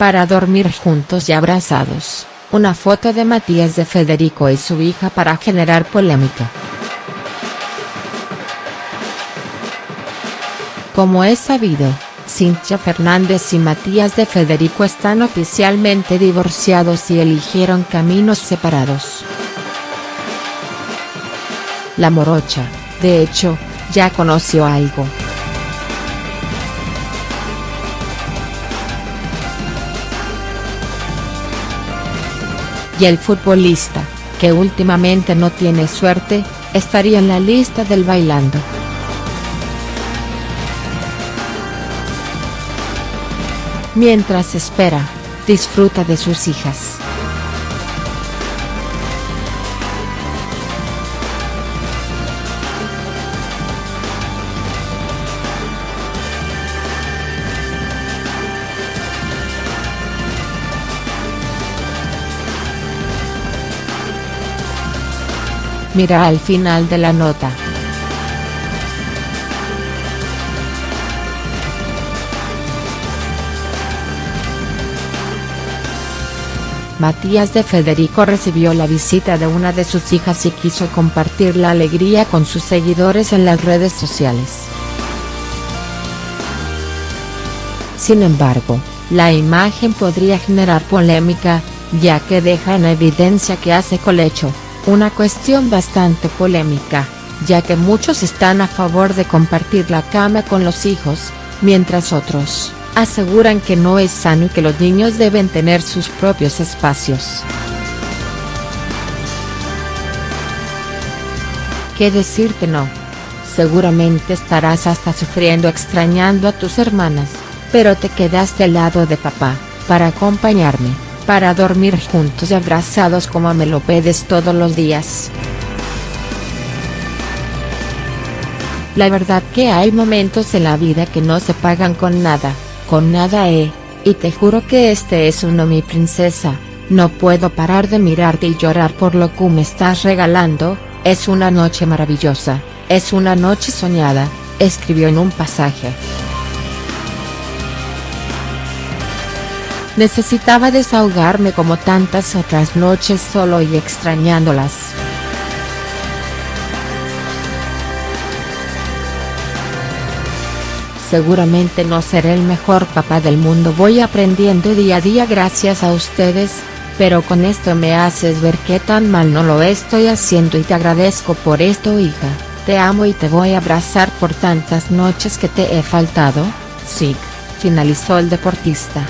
para dormir juntos y abrazados, una foto de Matías de Federico y su hija para generar polémica. Como es sabido, Cintia Fernández y Matías de Federico están oficialmente divorciados y eligieron caminos separados. La morocha, de hecho, ya conoció algo. Y el futbolista, que últimamente no tiene suerte, estaría en la lista del bailando. Mientras espera, disfruta de sus hijas. Mira al final de la nota. Matías de Federico recibió la visita de una de sus hijas y quiso compartir la alegría con sus seguidores en las redes sociales. Sin embargo, la imagen podría generar polémica, ya que deja en evidencia que hace colecho, una cuestión bastante polémica, ya que muchos están a favor de compartir la cama con los hijos, mientras otros, aseguran que no es sano y que los niños deben tener sus propios espacios. ¿Qué decirte no? Seguramente estarás hasta sufriendo extrañando a tus hermanas, pero te quedaste al lado de papá, para acompañarme para dormir juntos y abrazados como me lo pedes todos los días. La verdad que hay momentos en la vida que no se pagan con nada, con nada eh, y te juro que este es uno mi princesa, no puedo parar de mirarte y llorar por lo que me estás regalando, es una noche maravillosa, es una noche soñada, escribió en un pasaje. Necesitaba desahogarme como tantas otras noches solo y extrañándolas. Seguramente no seré el mejor papá del mundo voy aprendiendo día a día gracias a ustedes, pero con esto me haces ver que tan mal no lo estoy haciendo y te agradezco por esto hija, te amo y te voy a abrazar por tantas noches que te he faltado, sí, finalizó el deportista.